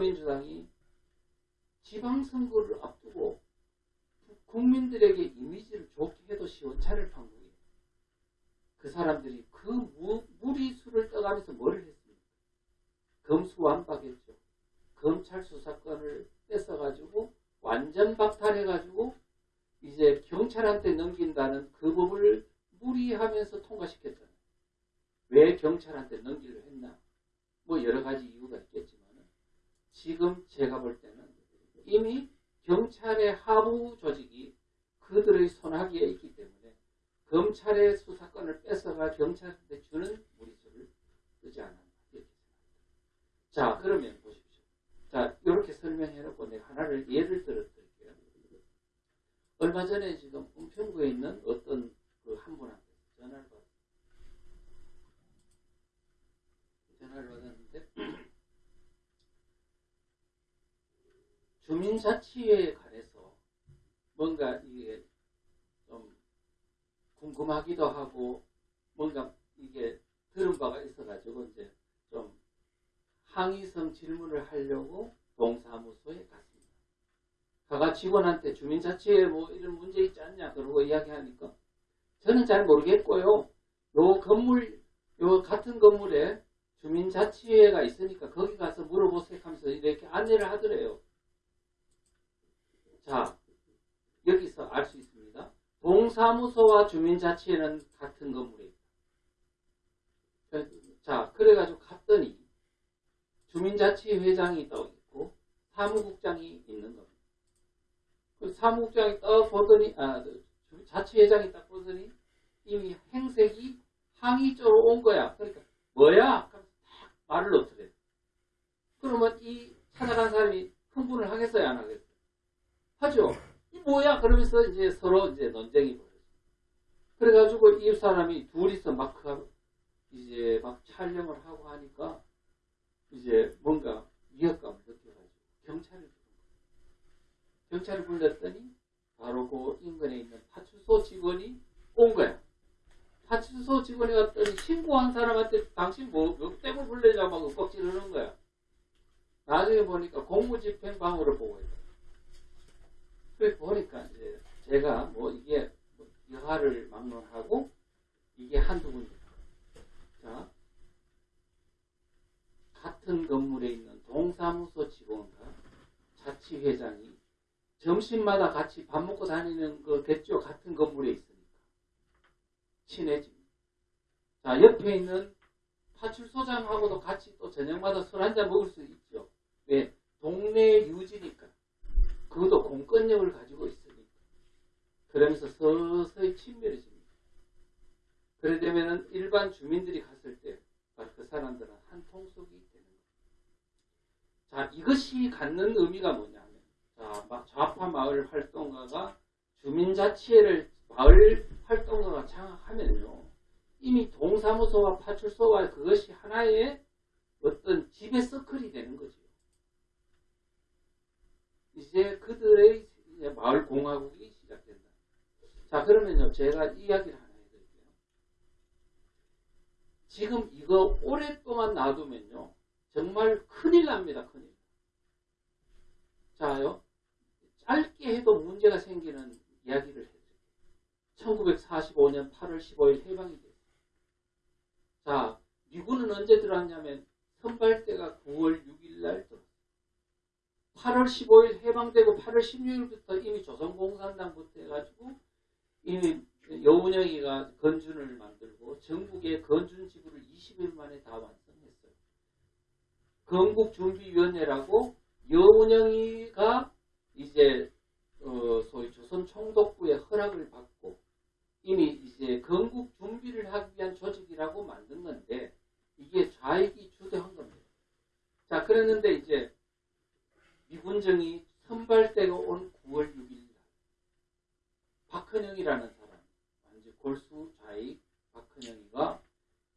더불어민주당이 지방선거를 앞두고 국민들에게 이미지를 좋게 해도 시원찮을 판국이에요. 그 사람들이 그 무, 무리수를 떠가면서 뭘 했습니까? 검수완박했죠. 검찰 수사권을 뺏어가지고 완전 박탈해가지고 이제 경찰한테 넘긴다는 그 법을 무리하면서 통과시켰잖아요. 왜 경찰한테 넘기려 했나? 뭐 여러 가지 이유가 있겠지만 지금 제가 볼 때는 이미 경찰의 하부 조직이 그들의 손아귀에 있기 때문에 검찰의 수사권을 뺏어가 경찰한테 주는 무리수를 쓰지 않았나 이렇게 생각합니다. 자 그러면 보십시오. 자 이렇게 설명해 놓고 내가 하나를 예를 들어 드릴게요. 얼마 전에 지금 은평구에 있는 어떤 그 한 분한테 전화를 받았어요. 전화를 받았는데 주민자치에 관해서 뭔가 이게 좀 궁금하기도 하고 뭔가 이게 들은 바가 있어가지고 이제 좀 항의성 질문을 하려고 동사무소에 갔습니다. 가가 직원한테 주민자치에 뭐 이런 문제 있지 않냐 그러고 이야기하니까 저는 잘 모르겠고요. 요 건물 요 같은 건물에 주민자치회가 있으니까 거기 가서 물어보세요 하면서 이렇게 안내를 하더래요. 자, 여기서 알 수 있습니다. 동사무소와 주민자치회는 같은 건물에 있다. 자, 그래가지고 갔더니 주민자치회 회장이 떠 있고 사무국장이 있는 겁니다. 그 사무국장이 딱 보더니 아, 자치회장이 딱 보더니 이미 행색이 항의 쪽으로 온 거야. 그러니까 뭐야? 딱 말을 놓더래. 그러면 이 찾아간 사람이 흥분을 하겠어요, 안 하겠어요? 하죠. 이 뭐야? 그러면서 이제 서로 이제 논쟁이 벌어져. 그래가지고 이 사람이 둘이서 막 이제 막 촬영을 하고 하니까 이제 뭔가 위협감을 느껴가지고 경찰을. 경찰을 불렀더니 바로 그 인근에 있는 파출소 직원이 온 거야. 파출소 직원이 왔더니 신고한 사람한테 당신 뭐, 몇 대고 불러냐고 막 윽박지르는 거야. 나중에 보니까 공무집행방으로 보고 있다. 그래 보니까 이제 제가 뭐 이게 뭐 여하를 막론하고 이게 한두 군데. 자, 같은 건물에 있는 동사무소 직원과 자치회장이 점심마다 같이 밥 먹고 다니는 거겠죠. 같은 건물에 있으니까. 친해집니다. 자, 옆에 있는 파출소장하고도 같이 또 저녁마다 술 한잔 먹을 수 있죠. 왜? 동네 유지니까. 그것도 공권력을 가지고 있으니까. 그러면서 서서히 친밀해집니다. 그래 되면 일반 주민들이 갔을 때 바로 그 사람들은 한 통속이 되는 겁니다. 자, 이것이 갖는 의미가 뭐냐면 자, 좌파 마을 활동가가 주민자치회를 마을 활동가가 장악하면요. 이미 동사무소와 파출소와 그것이 하나의 어떤 지배 서클이 되는 거죠. 이제 그들의 이제 마을 공화국이 시작된다. 자, 그러면요. 제가 이야기를 하나 해드릴게요. 지금 이거 오랫동안 놔두면요. 정말 큰일 납니다. 큰일. 자요. 짧게 해도 문제가 생기는 이야기를 해드릴게요. 1945년 8월 15일 해방이 됐어요. 자, 미군은 언제 들어왔냐면 선발대가 9월 6일 날 들어왔어요. 8월 15일 해방되고 8월 16일부터 이미 조선공산당부터 해가지고 이미 여운영이가 건준을 만들고 전국의 건준 지구를 20일 만에 다 완성했어요. 건국준비위원회라고 여운영이가 이제 어 소위 조선 총독부의 허락을 받고 이미 이제 건국 준비를 하기 위한 조직이라고 만든 건데 이게 좌익이 주도한 겁니다. 자 그랬는데 이제 미군정이 선발대가 온 9월 6일 날 박헌영이라는 사람 완전 골수 좌익 박헌영이가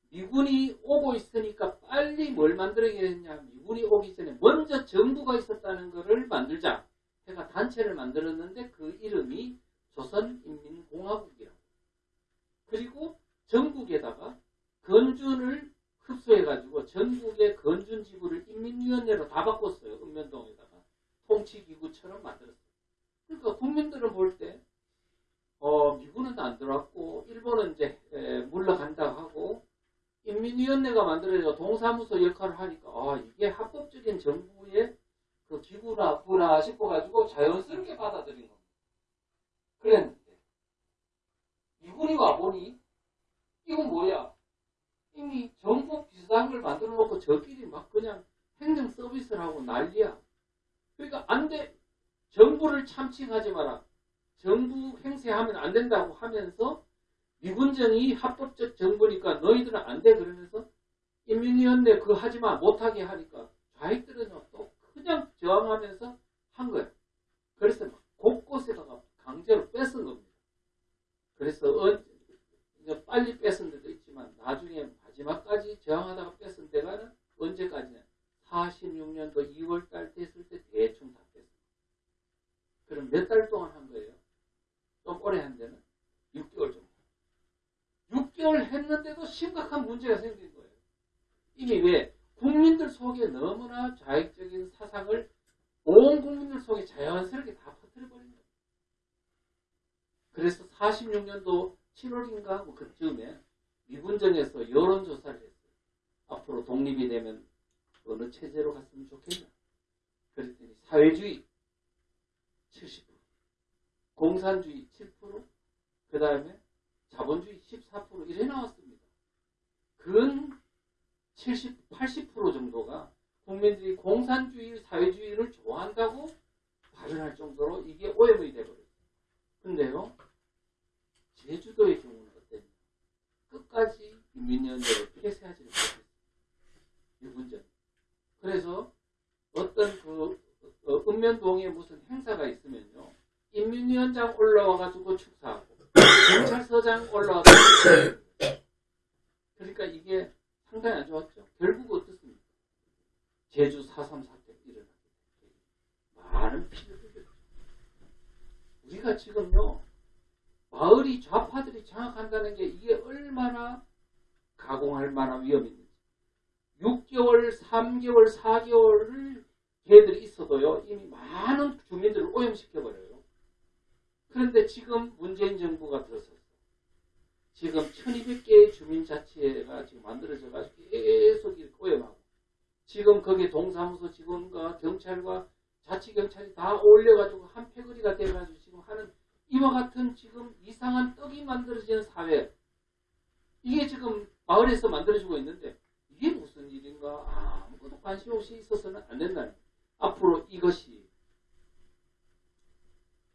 미군이 오고 있으니까 빨리 뭘 만들어야 되냐 미군이 오기 전에 먼저 정부가 있었다는 것을 만들자 해가 단체를 만들었는데 그 이름이 조선인민공화국이라고 그리고 전국에다가 건준을 흡수해가지고 해가지고 전국의 건준 지부를 인민위원회로 다 바꿨어요. 읍면동에다가 통치기구처럼 만들었어요. 그러니까 국민들은 볼 때 어, 미군은 안 들어왔고 일본은 이제 에, 물러간다 하고 인민위원회가 만들어져 동사무소 역할을 하니까 아 이게 합법적인 정부의 그 기구나 구나 싶어가지고 자연스럽게 받아들인 겁니다. 그랬는데 미군이 와보니 이건 뭐야? 이미 정부 비슷한 걸 만들어 놓고 저끼리 막 그냥 행정 서비스를 하고 난리야. 그러니까 안 돼. 정부를 참칭하지 마라. 정부 행세하면 안 된다고 하면서 미군정이 합법적 정부니까 너희들은 안 돼 그러면서 인민위원회 그거 하지 마 못하게 하니까 좌익들은요 또 그냥 저항하면서 한 거예요. 그래서 막 곳곳에다가 강제로 뺏은 겁니다. 그래서 어, 빨리 뺏은 데도 있지만 나중에 마지막까지 저항하다가 뺏은 데가는 언제까지냐? 46년도 2월 달 됐을 때 대충 다 뺐어요. 그럼 몇 달 동안 한 거예요? 좀 오래 한 데는 6개월 정도. 6개월 했는데도 심각한 문제가 생긴 거예요. 이미 왜? 국민들 속에 너무나 자익적인 사상을 온 국민들 속에 자연스럽게 다 퍼뜨려버린 거예요. 그래서 46년도 7월인가 뭐 그쯤에 미군정에서 여론조사를 했어요. 앞으로 독립이 되면 어느 체제로 갔으면 좋겠냐. 그랬더니 사회주의 70%, 공산주의 7%, 그 다음에 자본주의 14% 이래 나왔습니다. 근 70, 80% 정도가 국민들이 공산주의, 사회주의를 좋아한다고 발언할 정도로 이게 오염이 돼버렸어요. 근데요, 제주도의 경우는 어땠냐? 끝까지 인민연대를 폐쇄하지 못했어요. 유분전. 그래서 어떤 그 어, 읍면동에 무슨 행사가 있으면요, 인민위원장 올라와가지고 축사하고 경찰서장 올라와가지고. 그러니까 이게 상당히 안 좋았죠. 결국 어떻습니까? 제주 4.3 사태 일어나게. 많은 피를 흘렸죠. 우리가 지금요, 마을이 좌파들이 장악한다는 게 이게 얼마나 가공할 만한 위험이 있는지. 6개월, 3개월, 4개월을 걔들이 있어도요, 이미 많은 주민들을 오염시켜버려요. 그런데 지금 문재인 정부가 들어섰어요. 지금 1200개의 주민자치회가 지금 만들어져가지고 계속 오염하고, 지금 거기 동사무소 직원과 경찰과 자치경찰이 다 어울려가지고 한 패거리가 돼가지고 지금 하는 이와 같은 지금 이상한 떡이 만들어지는 사회. 이게 지금 마을에서 만들어지고 있는데, 이게 무슨 일인가 아무것도 관심 없이 있어서는 안 거예요. 앞으로 이것이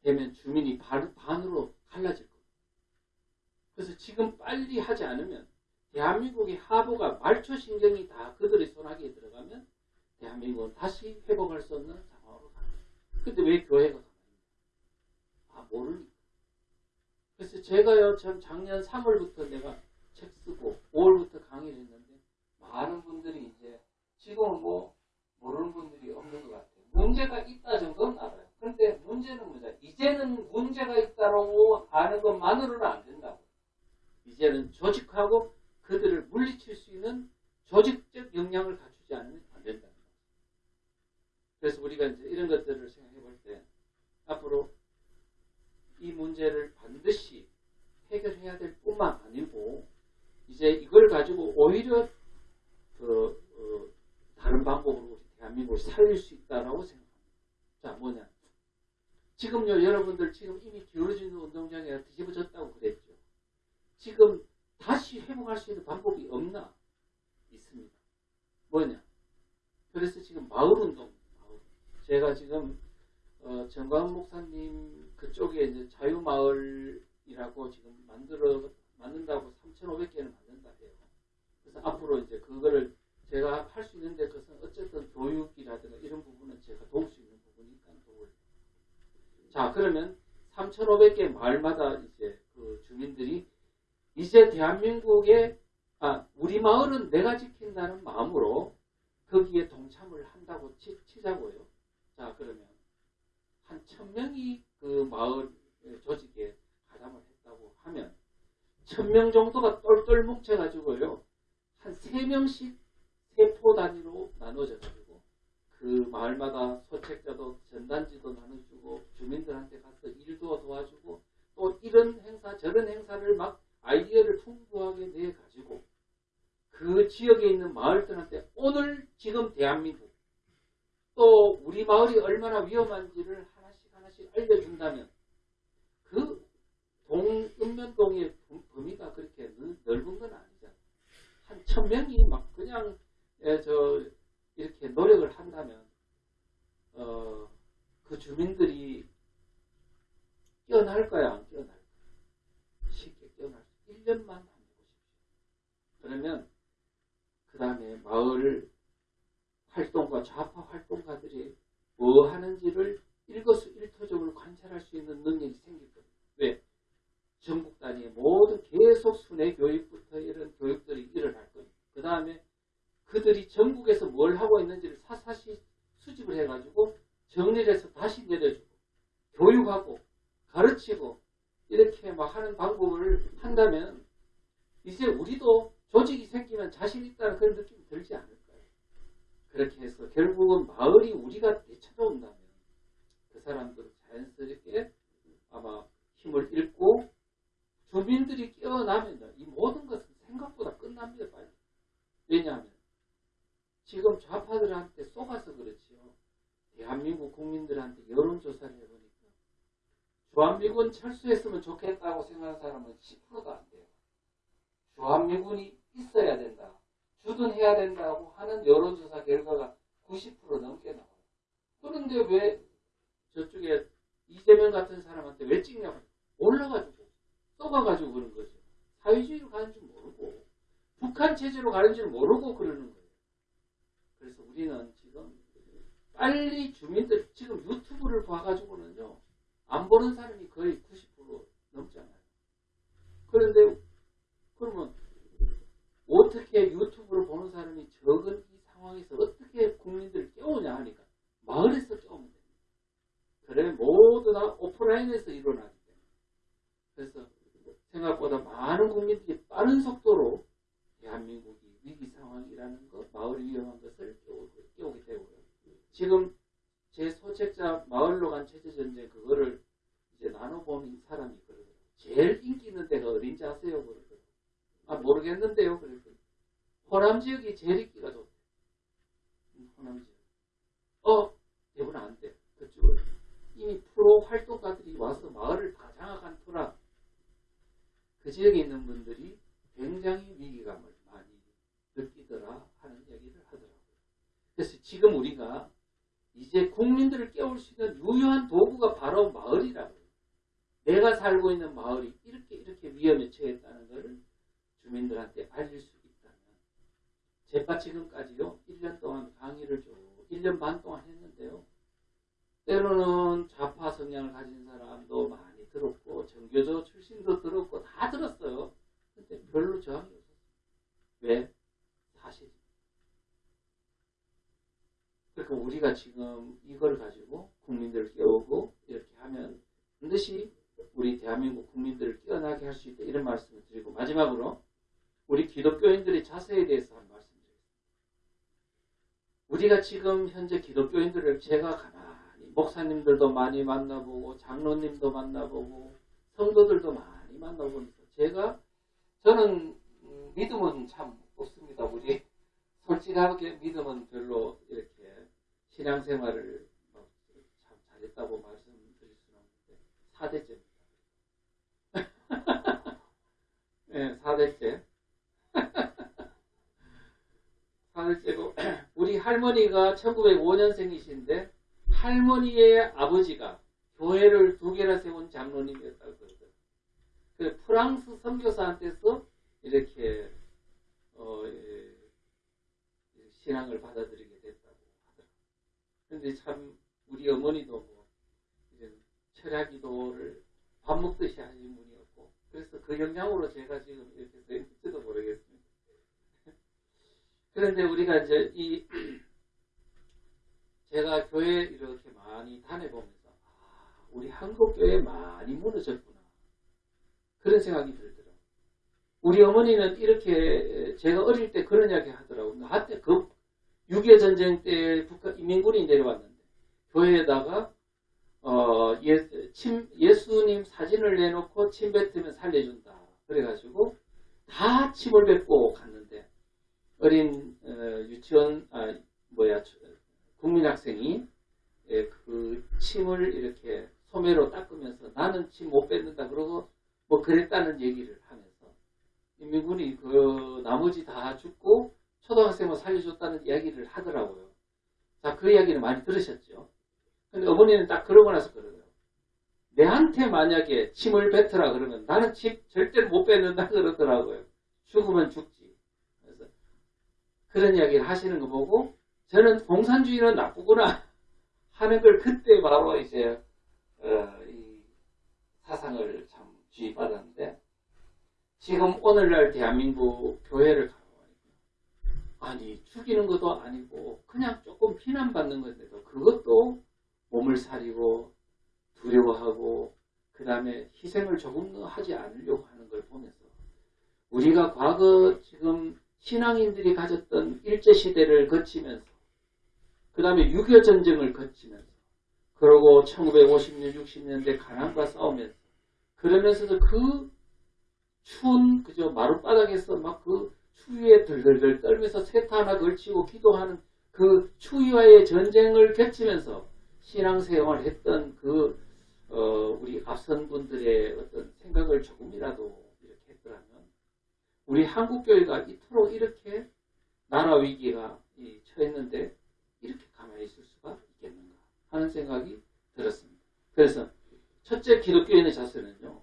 되면 주민이 반, 반으로 갈라질. 그래서 지금 빨리 하지 않으면 대한민국의 하부가 말초신경이 다 그들의 손아귀에 들어가면 대한민국은 다시 회복할 수 없는 상황으로 갑니다. 근데 왜 교회가 가만히 아 모르니까. 그래서 제가요 참 작년 3월부터 내가 책 쓰고 5월부터 강의를 했는데 많은 분들이 이제 지금은 뭐 모르는 분들이 없는 것 같아요. 문제가 있다 정도는 알아요. 그런데 문제는 뭐냐? 이제는 문제가 있다고 아는 것만으로는 안 된다고. 이제는 조직하고 그들을 물리칠 수 있는 조직적 역량을 갖추지 않으면 안 된다는 거죠. 그래서 우리가 이제 이런 것들을 생각해 볼 때 앞으로 이 문제를 반드시 해결해야 될 뿐만 아니고 이제 이걸 가지고 오히려 그 어, 다른 방법으로 대한민국을 살릴 수 있다라고 생각합니다. 자 뭐냐? 지금요 여러분들 지금 이미 기울어지는 운동장에 뒤집어졌다고 그랬죠. 지금 다시 회복할 수 있는 방법이 없나? 있습니다. 뭐냐? 그래서 지금 마을 운동, 마을. 제가 지금 어, 정광 목사님 그쪽에 이제 자유마을이라고 지금 만들어 만든다고 3,500개를 만든다 해요. 그래서 앞으로 이제 그거를 제가 할 수 있는데 그것은 어쨌든 교육이라든가 이런 부분은 제가 도울 수 있는 부분이니까 도울. 자 그러면 3,500개 마을마다 이제 그 주민들이 이제 대한민국의 아 우리 마을은 내가 지킨다는 마음으로 거기에 동참을 한다고 치, 치자고요. 자 그러면 한 천명이 그 마을 조직에 가담을 했다고 하면 천명 정도가 똘똘 뭉쳐가지고요 한 세 명씩 세 나눠져 가지고 그 마을마다 소책자도 전단지도 나눠주고 주민들한테 가서 일도 도와주고 또 이런 행사 저런 행사를 막 아이디어를 풍부하게 내 가지고 그 지역에 있는 마을들한테 오늘 지금 대한민국 또 우리 마을이 얼마나 위험한지를 하나씩 하나씩 알려준다면 그 동, 읍면동의 범- 범위가 그렇게 넓- 넓은 건 아니잖아. 한 천 명이 막 그냥 예, 저 이렇게 노력을 한다면 어, 그 주민들이 깨어날 거야 안수 1년만 해보십시오. 그러면 그 다음에 마을 활동가 좌파 활동가들이 뭐 하는지를 일거수일투족을 관찰할 수 있는 능력이 생길 겁니다. 왜? 전국 단위의 모든 계속 순회 교육부터 이런 교육들이 일어날 겁니다. 그 다음에 그들이 전국에서 뭘 하고 있는지를 사사시 수집을 해가지고 정리를 해서 다시 내려주고 교육하고 가르치고 이렇게 막 하는 방법을 한다면 이제 우리도 조직이 생기면 자신 있다는 그런 느낌이 들지 않을까요? 그렇게 해서 결국은 마을이 우리가 되찾아온다면 그 사람들은 자연스럽게 아마 힘을 잃고 주민들이 깨어나면 이 모든 것은 생각보다 끝납니다. 빨리. 왜냐하면 지금 좌파들한테 속아서 그렇지요. 대한민국 국민들한테 여론조사를 해보니까 주한미군 철수했으면 좋겠다고 생각하는 사람은 10%도 안 돼요. 주한미군이 있어야 된다. 주둔해야 된다고 하는 여론조사 결과가 90% 넘게 나와요. 그런데 왜 저쪽에 이재명 같은 사람한테 왜 찍냐고 올라가지고 쏘가가지고 그런 거죠. 사회주의로 가는 줄 모르고 북한 체제로 가는 줄 모르고 그러는 거예요. 그래서 우리는 지금 빨리 주민들 지금 유튜브를 봐가지고는요 안 보는 사람이 거의 90% 넘잖아요. 그런데 그러면 어떻게 유튜브를 보는 사람이 적은 이 상황에서 어떻게 국민들을 깨우냐 하니까 마을에서 깨우면 됩니다. 그래 모두 다 오프라인에서 일어나기 때문에 그래서 생각보다 많은 국민들이 빠른 속도로 대한민국이 위기 상황이라는 것, 마을이 위험한 것을 깨우게 되고요. 지금 제 소책자 마을로 간 체제 전쟁 그거를 이제 나눠보는 사람이 그러더라고요. 제일 인기 있는 데가 어딘지 아세요? 그러더라고요. 아 모르겠는데요. 그랬더니 호남 지역이 제일 인기가 좋대. 음, 호남 지역. 어 대구는 안 돼. 그쪽은 이미 프로 활동가들이 와서 마을을 다 장악한 터라 그 지역에 있는 분들이 굉장히 위기감을 많이 느끼더라 하는 얘기를 하더라고요. 그래서 지금 우리가 이제 국민들을 깨울 수 있는 유효한 도구가 바로 마을이라고요. 내가 살고 있는 마을이 이렇게 이렇게 위험에 처했다는 것을 주민들한테 알릴 수 있다면 제가 지금까지요 1년 동안 강의를 쭉 1년 반 동안 했는데요. 때로는 좌파 성향을 가진 사람도 많이 들었고 정교조 출신도 들었고 다 들었어요. 근데 별로 저항이 없었어요. 왜? 사실. 그러니까 우리가 지금 이걸 가지고 국민들을 깨우고 이렇게 하면 반드시 우리 대한민국 국민들을 깨어나게 할 수 있다 이런 말씀을 드리고 마지막으로 우리 자세에 대해서 한 말씀 드리겠습니다. 우리가 지금 현재 기독교인들을 제가 가만히 목사님들도 많이 만나보고 장로님도 만나보고 성도들도 많이 만나보면서 제가 저는 음, 믿음은 참 없습니다. 우리 솔직하게 믿음은 별로 이렇게 신앙생활을 뭐참 잘했다고 말씀드릴 수는 없는데 사대째입니다. 네, 사대째. 사대째고 우리 할머니가 1905년생이신데 할머니의 아버지가 교회를 두 개나 세운 장로님이었다고 그러더라고요. 그 프랑스 선교사한테서 이렇게 어, 예, 신앙을 받아들이게 됐다고 하더라고요. 근데 참 우리 어머니도 뭐 이제 철야기도를 밥 먹듯이 하신 분이었고 그래서 그 영향으로 제가 지금 이렇게 될지도 모르겠습니다. 그런데 우리가 이제 이 제가 교회 이렇게 많이 다녀보면서 아, 우리 한국 교회 많이 무너졌구나 그런 생각이 들더라고요. 우리 어머니는 이렇게 제가 어릴 때 그런 이야기 하더라고요. 나한테 그 6.25 전쟁 때 북한 인민군이 내려왔는데 교회에다가 어, 예, 침, 예수님 사진을 내놓고 침 뱉으면 살려준다. 그래가지고 다 침을 뱉고 갔는데 어린 어, 유치원 아 뭐야 국민학생이 예, 그 침을 이렇게 소매로 닦으면서 나는 침못 뱉는다 그러고 뭐 그랬다는 얘기를 하면서 인민군이 그 나머지 다 죽고 초등학생을 살려줬다는 이야기를 하더라고요. 자, 그 이야기를 많이 들으셨죠? 근데 어머니는 딱 그러고 나서 그러더라고요. 내한테 만약에 침을 뱉으라 그러면 나는 침 절대로 못 뱉는다 그러더라고요. 죽으면 죽지. 그런 이야기를 하시는 거 보고 저는 공산주의는 나쁘구나 하는 걸 그때 바로 이제 어, 이 사상을 참 주입받았는데 지금 오늘날 대한민국 교회를 아니 죽이는 것도 아니고 그냥 조금 비난받는 건데도 그것도 몸을 사리고 두려워하고 그 다음에 희생을 조금 더 하지 않으려고 하는 걸 보면서 우리가 과거 지금 신앙인들이 가졌던 일제시대를 거치면서 그 다음에 6.25 전쟁을 거치면서 그러고 1950년 60년대 가난과 싸우면서 그러면서도 그 추운 그저 마룻바닥에서 막 그 추위에 들들들 떨면서 세타 하나 걸치고 기도하는 그 추위와의 전쟁을 겹치면서 신앙생활을 했던 그 어, 우리 앞선 분들의 어떤 생각을 조금이라도 우리 한국교회가 이토록 이렇게 나라 위기가 이 처했는데 이렇게 가만히 있을 수가 있겠는가 하는 생각이 들었습니다. 그래서 첫째 기독교인의 자세는요.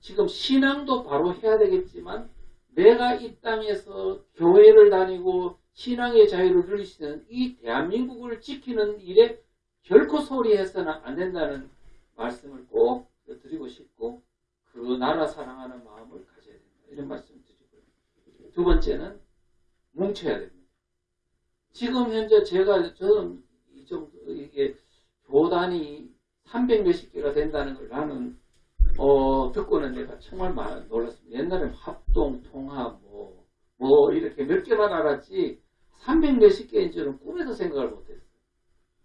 지금 신앙도 바로 해야 되겠지만 내가 이 땅에서 교회를 다니고 신앙의 자유를 있는 이 대한민국을 지키는 일에 결코 소리해서는 안 된다는 말씀을 꼭 드리고 싶고 그 나라 사랑하는 마음을 가져야 된다. 이런 드리고요. 두 번째는 뭉쳐야 됩니다. 지금 현재 제가 저는 이 정도 이게 교단이 300 몇십 개가 된다는 걸 나는 어, 듣고는 내가 정말 놀랐습니다. 옛날에 합동, 통합, 뭐, 뭐, 이렇게 몇 개만 알았지, 300 몇십 개인 줄은 꿈에도 생각을 못했어요.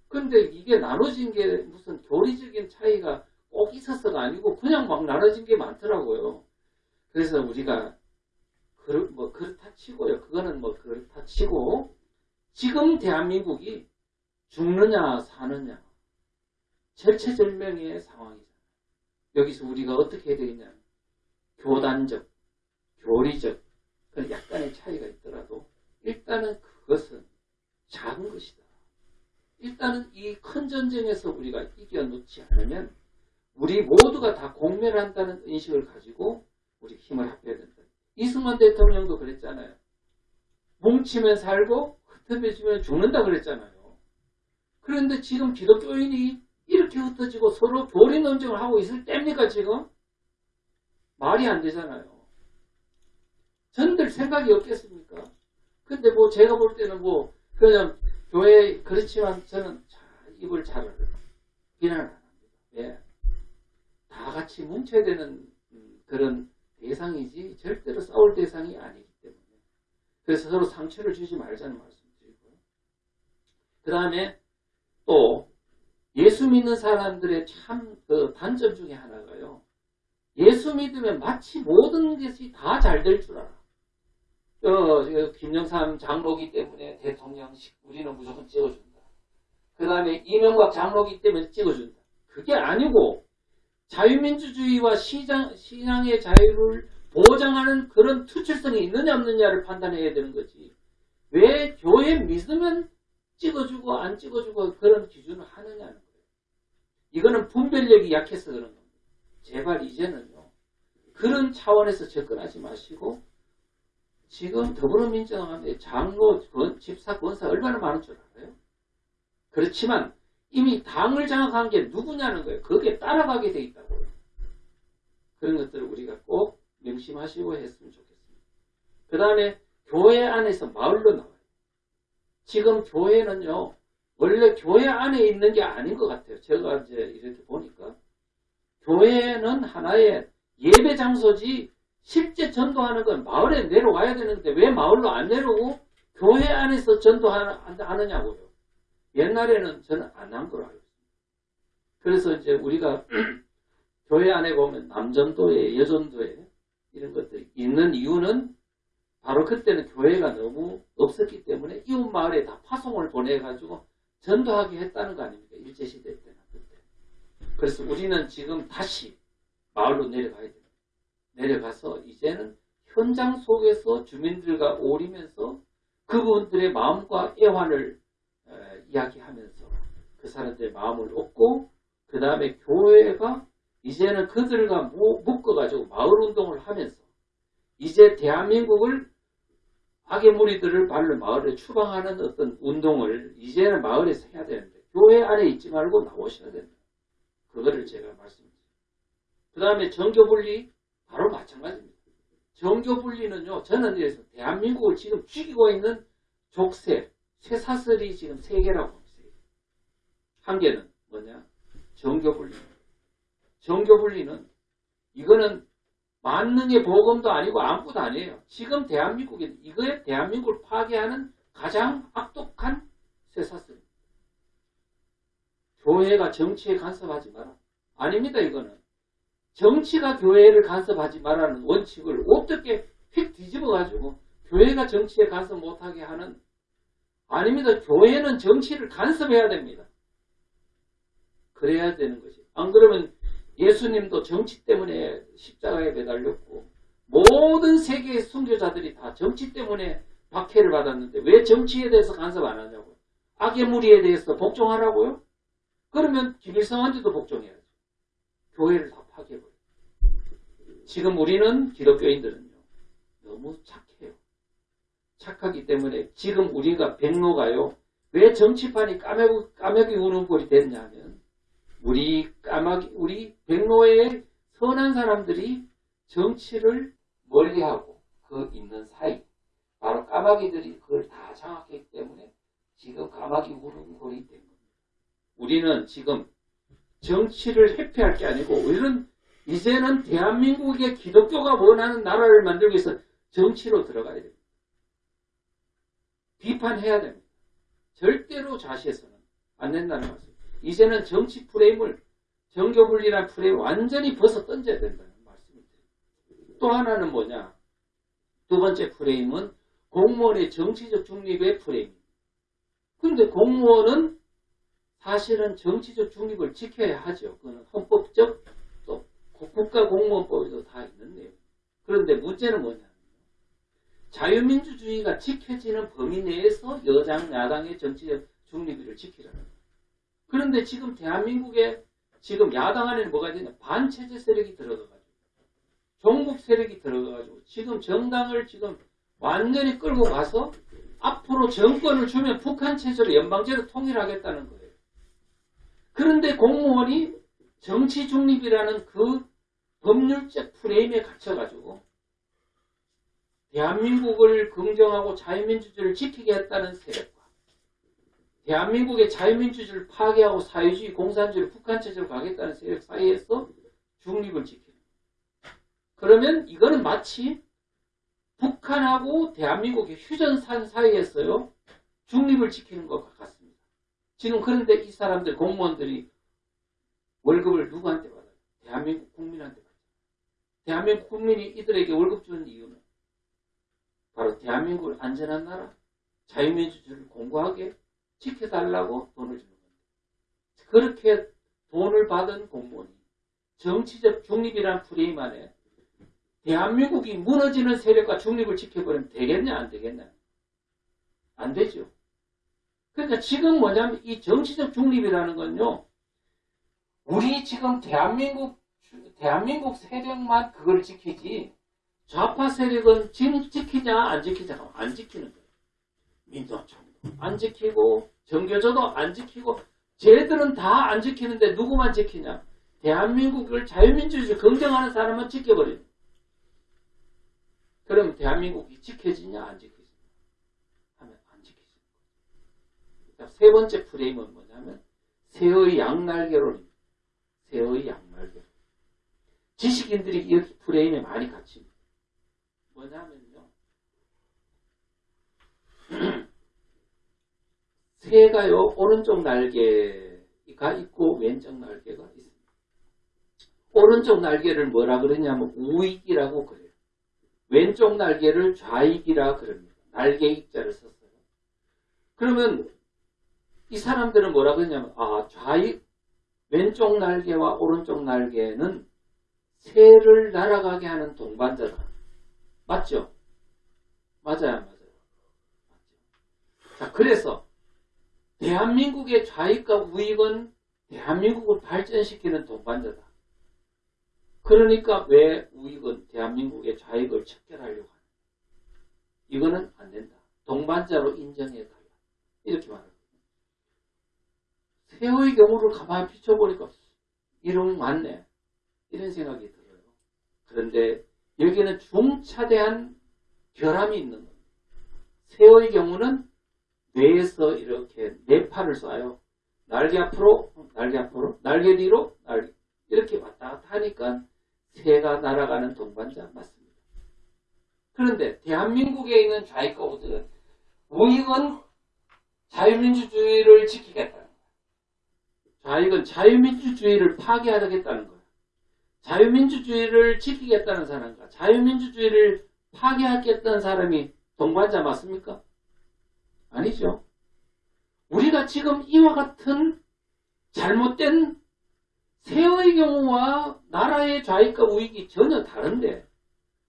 근데 이게 나눠진 게 무슨 교리적인 차이가 꼭 있어서가 아니고, 그냥 막 나눠진 게 많더라고요. 그래서 우리가, 그, 뭐, 그렇다 치고요. 그거는 뭐, 그렇다 치고, 지금 대한민국이 죽느냐, 사느냐, 절체절명의 상황이죠. 여기서 우리가 어떻게 해야 되겠냐. 교단적, 교리적, 그런 약간의 차이가 있더라도 일단은 그것은 작은 것이다. 일단은 이 큰 전쟁에서 우리가 이겨놓지 않으면 우리 모두가 다 공멸한다는 인식을 가지고 우리 힘을 합해야 된다. 이승만 대통령도 그랬잖아요. 뭉치면 살고 흩어지면 죽는다 그랬잖아요. 그런데 지금 기독교인이 이렇게 흩어지고 서로 교리 논쟁을 하고 있을 때입니까 지금? 말이 안 되잖아요. 전들 생각이 없겠습니까? 근데 뭐 제가 볼 때는 뭐 그냥 교회 그렇지만 저는 입을 잘 비난을 안 합니다. 예. 다 같이 뭉쳐야 되는 음, 그런 대상이지 절대로 싸울 대상이 아니기 때문에 그래서 서로 상처를 주지 말자는 말씀드리고요. 그 다음에 또 예수 믿는 사람들의 참 그 단점 중에 하나가요. 예수 믿으면 마치 모든 것이 다 잘 될 줄 알아. 어, 김영삼 장로기 때문에 대통령식 우리는 무조건 찍어준다. 그 다음에 이명박 장로기 때문에 찍어준다. 그게 아니고 자유민주주의와 시장, 신앙의 자유를 보장하는 그런 투철성이 있느냐 없느냐를 판단해야 되는 거지. 왜 교회 믿으면 찍어주고 안 찍어주고 그런 기준을 하느냐는 거예요. 이거는 분별력이 약해서 그런 겁니다. 제발 이제는요. 그런 차원에서 접근하지 마시고 지금 더불어민주당한테 장로, 집사, 권사 얼마나 많은 줄 알아요? 그렇지만 이미 당을 장악한 게 누구냐는 거예요. 거기에 따라가게 돼 있다고요. 그런 것들을 우리가 꼭 명심하시고 했으면 좋겠습니다. 그 다음에 교회 안에서 마을로 나와요. 지금 교회는요, 원래 교회 안에 있는 게 아닌 것 같아요. 제가 이제 이렇게 보니까. 교회는 하나의 예배 장소지 실제 전도하는 건 마을에 내려와야 되는데 왜 마을로 안 내려오고 교회 안에서 전도하느냐고요. 옛날에는 저는 안 한 걸로 알고 있습니다. 그래서 이제 우리가 교회 안에 보면 남전도에 여전도에 이런 것들이 있는 이유는 바로 그때는 교회가 너무 없었기 때문에 이웃 마을에 다 파송을 보내가지고 전도하게 했다는 거 아닙니까? 일제시대 때는 그때. 그래서 우리는 지금 다시 마을로 내려가야 됩니다. 내려가서 이제는 현장 속에서 주민들과 어울리면서 그분들의 마음과 애환을 이야기하면서 그 사람들의 마음을 얻고 그 다음에 교회가 이제는 그들과 묶어가지고 마을 운동을 하면서 이제 대한민국을 악의 무리들을 발로 마을에 추방하는 어떤 운동을 이제는 마을에서 해야 되는데 교회 안에 있지 말고 나오셔야 됩니다. 그거를 제가 말씀드립니다. 그 다음에 정교분리 바로 마찬가지입니다. 정교분리는요. 저는 이래서 대한민국을 지금 죽이고 있는 족쇄, 쇠사슬이 지금 세 개라고 합니다. 한 개는 뭐냐? 정교분리. 정교분리는 이거는 만능의 보금도 아니고 아무것도 아니에요. 지금 대한민국에 이거에 대한민국을 파괴하는 가장 악독한 쇠사슬입니다. 교회가 정치에 간섭하지 마라. 아닙니다. 이거는. 정치가 교회를 간섭하지 말라는 원칙을 어떻게 휙 뒤집어가지고 교회가 정치에 간섭 못하게 하는 아닙니다. 교회는 정치를 간섭해야 됩니다. 그래야 되는 것이. 안 그러면 예수님도 정치 때문에 십자가에 매달렸고 모든 세계의 순교자들이 다 정치 때문에 박해를 받았는데 왜 정치에 대해서 간섭 안 하냐고요. 악의 무리에 대해서 복종하라고요? 그러면 김일성한테도 복종해야죠. 교회를 다 파괴해버려요. 지금 우리는 기독교인들은요. 너무 착해요. 착하기 때문에 지금 우리가 백로가요. 왜 정치판이 까매기, 까매기 우는 꼴이 됐냐면 우리 까마귀, 우리 백로의 선한 사람들이 정치를 멀리하고 그 있는 사이 바로 까마귀들이 그걸 다 장악했기 때문에 지금 까마귀 우는 꼴이 된 겁니다. 우리는 지금 정치를 회피할 게 아니고 우리는 이제는 대한민국의 기독교가 원하는 나라를 만들기 위해서 정치로 들어가야 됩니다. 비판해야 됩니다. 절대로 좌시해서는 안 된다는 말씀. 이제는 정치 프레임을 정교분리란 프레임 완전히 벗어 던져야 된다는 말씀입니다. 또 하나는 뭐냐? 두 번째 프레임은 공무원의 정치적 중립의 프레임입니다. 그런데 공무원은 사실은 정치적 중립을 지켜야 하죠. 그건 헌법적 또 국가공무원법에도 다 있는 내용. 그런데 문제는 뭐냐? 자유민주주의가 지켜지는 범위 내에서 여당, 야당의 정치적 중립을 지키라는 거예요. 그런데 지금 대한민국에 지금 야당 안에는 뭐가 되냐 반체제 세력이 들어가가지고 종북 세력이 들어가가지고 지금 정당을 지금 완전히 끌고 가서 앞으로 정권을 주면 북한 체제로 연방제로 통일하겠다는 거예요. 그런데 공무원이 정치 중립이라는 그 법률적 프레임에 갇혀가지고 대한민국을 긍정하고 자유민주주의를 지키게 했다는 세력 대한민국의 자유민주주의를 파괴하고 사회주의, 공산주의를 북한체제로 가겠다는 세력 사이에서 중립을 지키는 그러면 이거는 마치 북한하고 대한민국의 휴전산 사이에서요 중립을 지키는 것 같습니다. 지금 그런데 이 사람들 공무원들이 월급을 누구한테 받아요? 대한민국 국민한테 받아요. 대한민국 국민이 이들에게 월급 주는 이유는 바로 대한민국을 안전한 나라, 자유민주주의를 공고하게 지켜달라고 돈을 주는 겁니다. 그렇게 돈을 받은 공무원이 정치적 중립이라는 프레임 안에 대한민국이 무너지는 세력과 중립을 지켜버리면 되겠냐 안 되겠냐 안 되죠. 그러니까 지금 뭐냐면 이 정치적 중립이라는 건요 우리 지금 대한민국 대한민국 세력만 그걸 지키지 좌파 세력은 지키냐 안 지키냐 안 지키는 거예요. 민주화총 안 지키고 정교조도 안 지키고 쟤들은 다 안 지키는데 누구만 지키냐? 대한민국을 자유민주주의 긍정하는 사람은 지켜버리는 그럼 대한민국이 지켜지냐 안 지켜지냐 하면 안 지켜지는 거예요. 세 번째 프레임은 뭐냐면 새의 양날개론입니다. 새의 양날개론. 지식인들이 이 프레임에 많이 갇힙니다. 뭐냐면요. 새가요 오른쪽 날개가 있고 왼쪽 날개가 있습니다. 오른쪽 날개를 뭐라 그러냐면 우익이라고 그래요. 왼쪽 날개를 좌익이라 그럽니다. 날개 익자를 썼어요. 그러면 이 사람들은 뭐라 그러냐면 아 좌익 왼쪽 날개와 오른쪽 날개는 새를 날아가게 하는 동반자다. 맞죠? 맞아요, 안 맞아요? 맞죠. 자, 그래서 대한민국의 좌익과 우익은 대한민국을 발전시키는 동반자다. 그러니까 왜 우익은 대한민국의 좌익을 척결하려고 하는 이거는 안 된다. 동반자로 인정해달라. 이렇게 말합니다. 새우의 경우를 가만히 비춰보니까 이런 맞네. 이런 생각이 들어요. 그런데 여기는 중차대한 결함이 있는 겁니다. 새우의 경우는 뇌에서 이렇게 네 팔을 쏴요. 날개 앞으로, 날개 앞으로, 날개 뒤로, 날개 이렇게 왔다 갔다 하니까 새가 날아가는 동반자 맞습니다. 그런데 대한민국에 있는 좌익과 우익은 우익은 자유민주주의를 지키겠다는 거예요. 좌익은 자유민주주의를 파괴하겠다는 거예요. 자유민주주의를 지키겠다는 사람과 자유민주주의를 파괴하겠다는 사람이 동반자 맞습니까? 아니죠. 우리가 지금 이와 같은 잘못된 새의 경우와 나라의 좌익과 우익이 전혀 다른데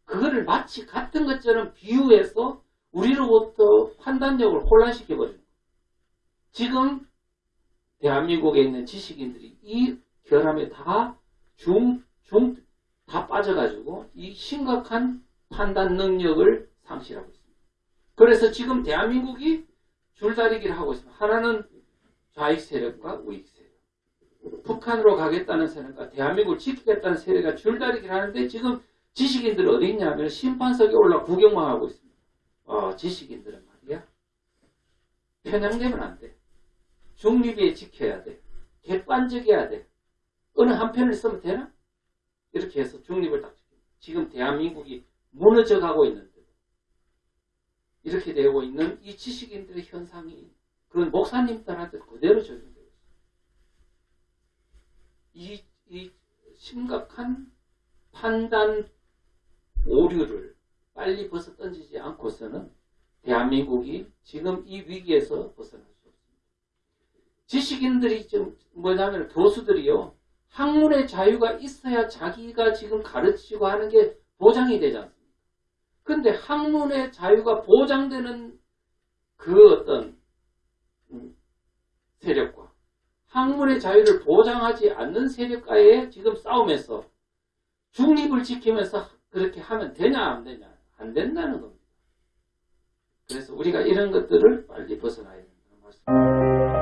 그거를 마치 같은 것처럼 비유해서 우리로부터 판단력을 혼란시켜버립니다. 지금 대한민국에 있는 지식인들이 이 결함에 다 중, 중, 다 빠져가지고 이 심각한 판단 능력을 상실하고 있습니다. 그래서 지금 대한민국이 줄다리기를 하고 있습니다. 하나는 좌익 세력과 우익 세력. 북한으로 가겠다는 세력과 대한민국을 지키겠다는 세력과 줄다리기를 하는데 지금 지식인들이 어디 있냐면 심판석에 올라 구경만 하고 있습니다. 어, 지식인들은 말이야. 편향되면 안 돼. 중립에 지켜야 돼. 객관적이어야 돼. 어느 한편을 쓰면 되나? 이렇게 해서 중립을 딱. 지금 대한민국이 무너져 가고 있는데 이렇게 되고 있는 이 지식인들의 현상이 그런 목사님들한테 그대로 적용되고. 이, 이 심각한 판단 오류를 빨리 벗어 던지지 않고서는 대한민국이 지금 이 위기에서 벗어날 수 없습니다. 지식인들이 지금 뭐냐면 교수들이요. 학문의 자유가 있어야 자기가 지금 가르치고 하는 게 보장이 되지 않습니까? 근데 학문의 자유가 보장되는 그 어떤 음, 세력과 학문의 자유를 보장하지 않는 세력과의 지금 싸움에서 중립을 지키면서 그렇게 하면 되냐 안 되냐 안 된다는 겁니다. 그래서 우리가 이런 것들을 빨리 벗어나야 된다는 말씀.